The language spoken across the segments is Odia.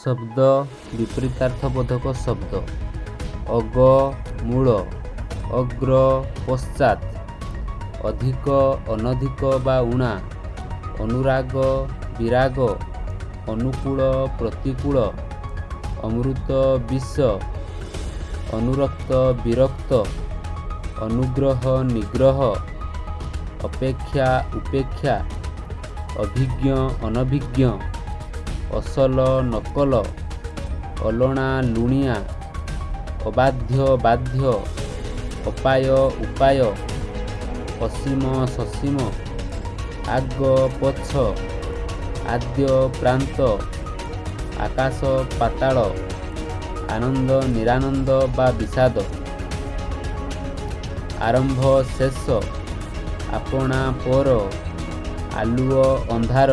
ଶବ୍ଦ ବିପରୀତାର୍ଥବୋଧକ ଶବ୍ଦ। ଅଗ ମୂଳ ଅଗ୍ର ପଶ୍ଚାତ ଅଧିକ ଅନଧିକ ବା ଉଣା ଅନୁରାଗ ବିରାଗ ଅନୁକୂଳ ପ୍ରତିକୂଳ ଅମୃତ ବିଷ ଅନୁରକ୍ତ ବିରକ୍ତ ଅନୁଗ୍ରହ ନିଗ୍ରହ ଅପେକ୍ଷା ଉପେକ୍ଷା ଅଭିଜ୍ଞ ଅନଭିଜ୍ଞ। ଅସଲ ନକଲ ଅଲଣା ଲୁଣିଆ ଅବାଧ୍ୟ ବାଧ୍ୟ ଅପାୟ ଉପାୟ ଅସୀମ ସସୀମ ଆଗ ପଛ ଆଦ୍ୟ ପ୍ରାନ୍ତ ଆକାଶ ପାତାଳ ଆନନ୍ଦ ନିରାନନ୍ଦ ବା ବିଷାଦ। ଆରମ୍ଭ ଶେଷ ଆପଣା ପର ଆଲୁଅ ଅନ୍ଧାର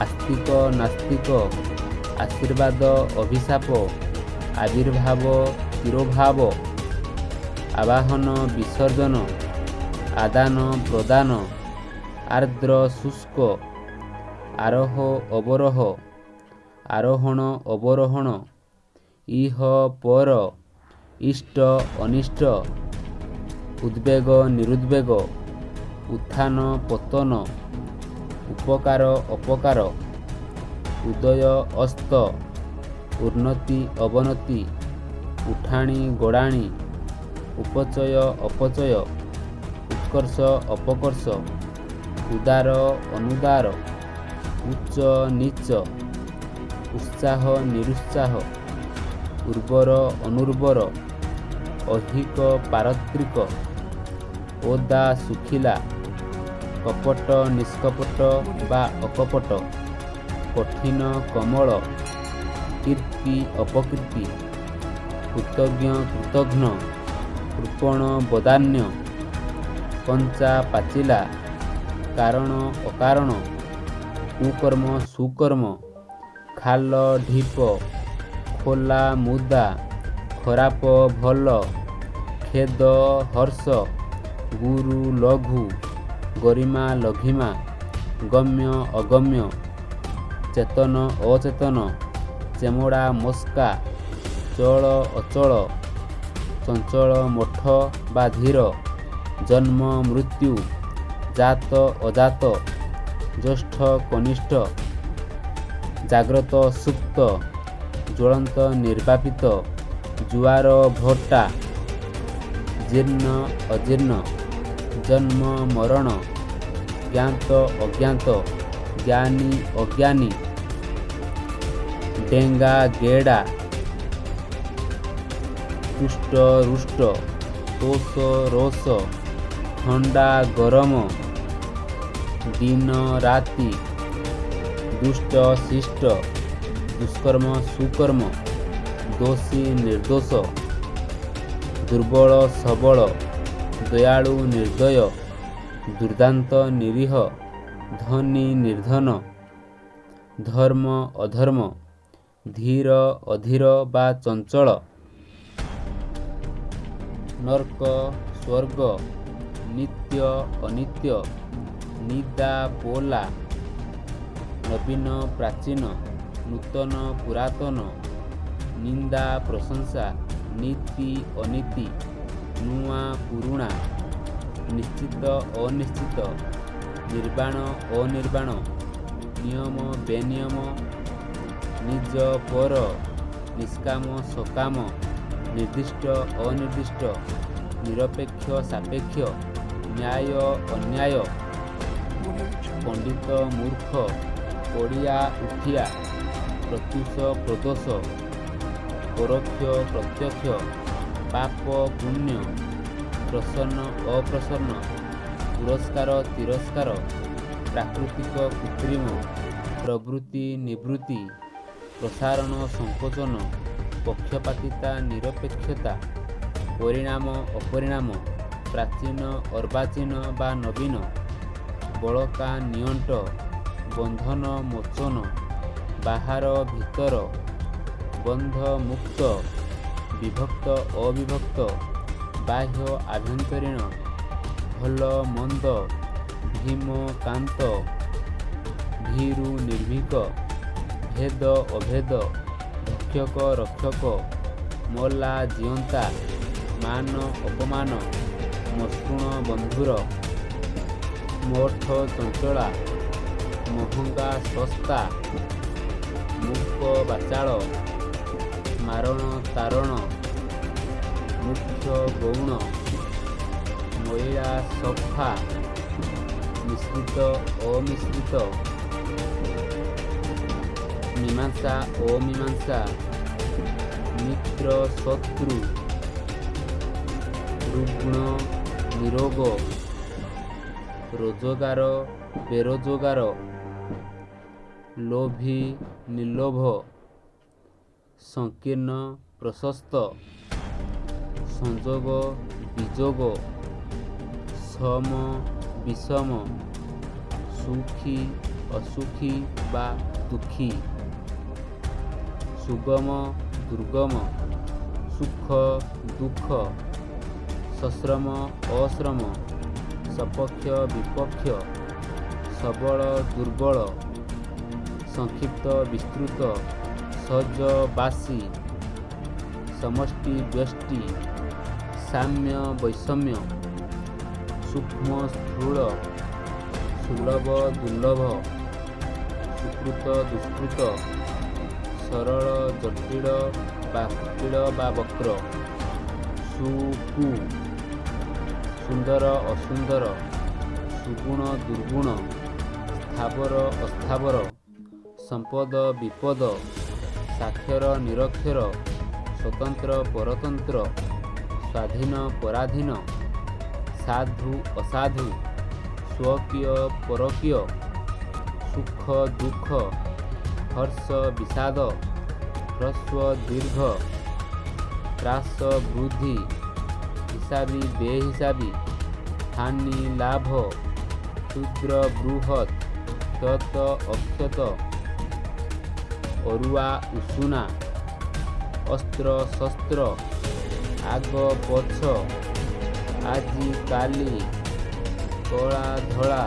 ଆସ୍ତିକ ନାସ୍ତିକ ଆଶୀର୍ବାଦ ଅଭିଶାପ ଆବିର୍ଭାବ ତିରୋଭାବ ଆବାହନ ବିସର୍ଜନ ଆଦାନ ପ୍ରଦାନ ଆର୍ଦ୍ର ଶୁଷ୍କ ଆରୋହ ଅବରୋହ ଆରୋହଣ ଅବରୋହଣ ଇହ ପର ଇଷ୍ଟ ଅନିଷ୍ଟ ଉଦ୍ବେଗ ନିରୁଦ୍ବେଗ ଉତ୍ଥାନ ପତନ ଉପକାର ଅପକାର ଉଦୟ ଅସ୍ତ ଉନ୍ନତି ଅବନତି ଉଠାଣି ଗଡ଼ାଣି ଉପଚୟ ଅପଚୟ ଉତ୍କର୍ଷ ଅପକର୍ଷ ଉଦାର ଅନୁଦାର ଉଚ୍ଚ ନୀଚ ଉତ୍ସାହ ନିରୁତ୍ସାହ ଉର୍ବର ଅନୁର୍ବର ଐହିକ ପାରତ୍ରିକ ଓଦା ଶୁଖିଲା କପଟ ନିଷ୍କପଟ ବା ଅକପଟ କଠିନ କମଳ କୀର୍ତ୍ତି ଅପକୀର୍ତ୍ତି କୃତଜ୍ଞ କୃତଘ୍ନ କୃପଣ ବଦାନ୍ୟ କଞ୍ଚା ପାଚିଲା କାରଣ ଅକାରଣ କୁକର୍ମ ସୁକର୍ମ ଖାଲ ଢିପ ଖୋଲା ମୁଦା ଖରାପ ଭଲ ଖେଦ ହର୍ଷ ଗୁରୁ ଲଘୁ ଗରିମା ଲଘିମା ଗମ୍ୟ ଅଗମ୍ୟ ଚେତନ ଅଚେତନ ଚେମଡ଼ା ମସ୍କା ଚଳ ଅଚଳ ଚଞ୍ଚଳ ମଠ ବା ଧୀର ଜନ୍ମ ମୃତ୍ୟୁ ଜାତ ଅଜାତ ଜ୍ୟେଷ୍ଠ କନିଷ୍ଠ ଜାଗ୍ରତ ସୁପ୍ତ ଜ୍ୱଳନ୍ତ ନିର୍ବାପିତ ଜୁଆର ଭଟ୍ଟା ଜୀର୍ଣ୍ଣ ଅଜୀର୍ଣ୍ଣ ଜନ୍ମ ମରଣ ଜ୍ଞାତ ଅଜ୍ଞାତ ଜ୍ଞାନୀ ଅଜ୍ଞାନୀ ଡେଙ୍ଗା ଗେଡ଼ା କୁଷ୍ଟ ରୁଷ୍ଟ ତୋଷ ରୋଷ ଥଣ୍ଡା ଗରମ ଦିନ ରାତି ଦୁଷ୍ଟ ଶିଷ୍ଟ ଦୁଷ୍କର୍ମ ସୁକର୍ମ ଦୋଷୀ ନିର୍ଦ୍ଦୋଷ ଦୁର୍ବଳ ସବଳ ଦୟାଳୁ ନିର୍ଦ୍ଦୟ ଦୁର୍ଦାନ୍ତ ନିରୀହ ଧନୀ ନିର୍ଦ୍ଧନ ଧର୍ମ ଅଧର୍ମ ଧୀର ଅଧୀର ବା ଚଞ୍ଚଳ ନର୍କ ସ୍ୱର୍ଗ ନିତ୍ୟ ଅନିତ୍ୟ ନିଦା ପୋଲା ନବୀନ ପ୍ରାଚୀନ ନୂତନ ପୁରାତନ ନିନ୍ଦା ପ୍ରଶଂସା ନୀତି ଅନୀତି ନୂଆ ପୁରୁଣା ନିଶ୍ଚିତ ଅନିଶ୍ଚିତ ନିର୍ବାଣ ଅନିର୍ବାଣ ନିୟମ ବେନିୟମ ନିଜ ପର ନିଷ୍କାମ ସକାମ ନିର୍ଦ୍ଦିଷ୍ଟ ଅନିର୍ଦ୍ଦିଷ୍ଟ ନିରପେକ୍ଷ ସାପେକ୍ଷ ନ୍ୟାୟ ଅନ୍ୟାୟ ପଣ୍ଡିତ ମୂର୍ଖ ଓଡ଼ିଆ ଉଠିଆ ପ୍ରତ୍ୟୁଷ ପ୍ରଦୋଷ ପରୋକ୍ଷ ପ୍ରତ୍ୟକ୍ଷ ପାପ ପୁଣ୍ୟ ପ୍ରସନ୍ନ ଅପ୍ରସନ୍ନ ପୁରସ୍କାର ତିରସ୍କାର ପ୍ରାକୃତିକ କୃତ୍ରିମ ପ୍ରବୃତ୍ତି ନିବୃତ୍ତି ପ୍ରସାରଣ ସଂକୋଚନ ପକ୍ଷପାତିତା ନିରପେକ୍ଷତା ପରିଣାମ ଅପରିଣାମ ପ୍ରାଚୀନ ଅର୍ବାଚୀନ ବା ନବୀନ ବଳକା ନିଅଣ୍ଟ ବନ୍ଧନ ମୋଚନ ବାହାର ଭିତର ବନ୍ଧ ମୁକ୍ତ ବିଭକ୍ତ ଅବିଭକ୍ତ ବାହ୍ୟ ଆଭ୍ୟନ୍ତରୀଣ ଭଲ ମନ୍ଦ ଭୀମ କାନ୍ତ ଭୀରୁ ନିର୍ଭୀକ ଭେଦ ଅଭେଦ ଭକ୍ଷକ ରକ୍ଷକ ମଲା ଜିଅନ୍ତା ମାନ ଅପମାନ ମସୃଣ ବନ୍ଧୁର ମଠ ଚଞ୍ଚଳା ମହଙ୍ଗା ଶସ୍ତା ମୂକ ବାଚାଳ ମାରଣ ତାରଣ ମୁଖ୍ୟ ଗୌଣ ମଇଳା ସଫା ମିଶ୍ରିତ ଅମିଶ୍ରିତ ମୀମାଂସା ଅମୀମାଂସା ମିତ୍ର ଶତ୍ରୁ ରୁଗ୍ଣ ନିରୋଗ ରୋଜଗାର ବେରୋଜଗାର ଲୋଭୀ ନିର୍ଲୋଭ ସଂକୀର୍ଣ୍ଣ ପ୍ରଶସ୍ତ ସଂଯୋଗ ବିଯୋଗ ସମ ବିଷମ ସୁଖୀ ଅସୁଖୀ ବା ଦୁଃଖୀ ସୁଗମ ଦୁର୍ଗମ ସୁଖ ଦୁଃଖ ସଶ୍ରମ ଅଶ୍ରମ ସପକ୍ଷ ବିପକ୍ଷ ସବଳ ଦୁର୍ବଳ ସଂକ୍ଷିପ୍ତ ବିସ୍ତୃତ ସହଜ ବାସୀ ସମଷ୍ଟି ବ୍ୟଷ୍ଟି ସାମ୍ୟ ବୈଷମ୍ୟ ସୂକ୍ଷ୍ମ ସ୍ଥୂଳ ସୁଲଭ ଦୁର୍ଲଭ ସୁକୃତ ଦୁଷ୍କୃତ ସରଳ ଜଟିଳ ବା କୁଟିଳ ବା ବକ୍ର ସୁକୁ ସୁନ୍ଦର ଅସୁନ୍ଦର ସୁଗୁଣ ଦୁର୍ଗୁଣ ସ୍ଥାବର ଅସ୍ଥାବର ସମ୍ପଦ ବିପଦ ସାକ୍ଷର ନିରକ୍ଷର ସ୍ୱତନ୍ତ୍ର ପରତନ୍ତ୍ର ସ୍ୱାଧୀନ ପରାଧୀନ ସାଧୁ ଅସାଧୁ ସ୍ୱକୀୟ ପରକୀୟ ସୁଖ ଦୁଃଖ ହର୍ଷ ବିଷାଦ ହ୍ରସ୍ୱ ଦୀର୍ଘ ହ୍ରାସ ବୃଦ୍ଧି ହିସାବୀ ବେହିସାବୀ ହାନି ଲାଭ କ୍ଷୁଦ୍ର ବୃହତ୍ କ୍ଷତ ଅକ୍ଷତ ଅରୁଆ ଉଷୁନା ଅସ୍ତ୍ର ଶସ୍ତ୍ର ଆଗ ପଛ ଆଜି କାଲି କଳା ଧଳା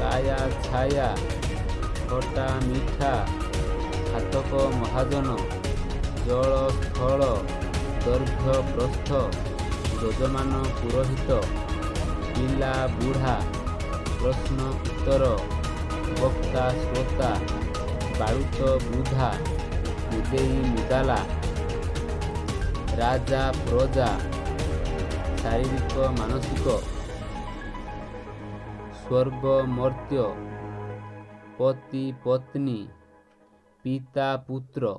କାୟା ଛାୟା ଖଟା ମିଠା ହାତକ ମହାଜନ ଜଳ ସ୍ଥଳ ଦୈର୍ଘ୍ୟ ପ୍ରସ୍ଥ ଯଜମାନ ପୁରୋହିତ ପିଲା ବୁଢ଼ା ପ୍ରଶ୍ନ ଉତ୍ତର ବକ୍ତା ଶ୍ରୋତା ବାଳୁତ ବୃଦ୍ଧା ମୁଦେଇ ମୁଦାଲା ରାଜା ପ୍ରଜା ଶାରୀରିକ ମାନସିକ ସ୍ୱର୍ଗ ମର୍ତ୍ତ୍ୟ ପତି ପତ୍ନୀ ପିତା ପୁତ୍ର